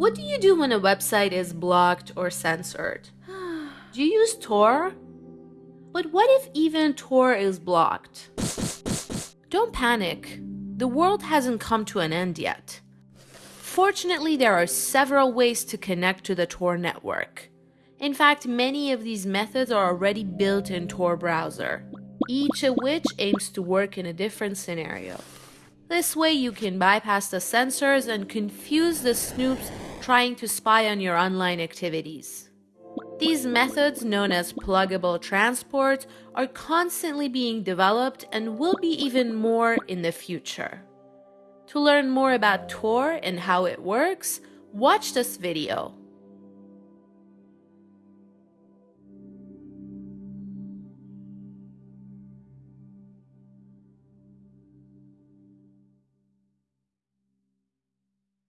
What do you do when a website is blocked or censored? Do you use Tor? But what if even Tor is blocked? Don't panic. The world hasn't come to an end yet. Fortunately, there are several ways to connect to the Tor network. In fact, many of these methods are already built in Tor browser, each of which aims to work in a different scenario. This way you can bypass the censors and confuse the snoops trying to spy on your online activities. These methods, known as pluggable transports, are constantly being developed and will be even more in the future. To learn more about Tor and how it works, watch this video.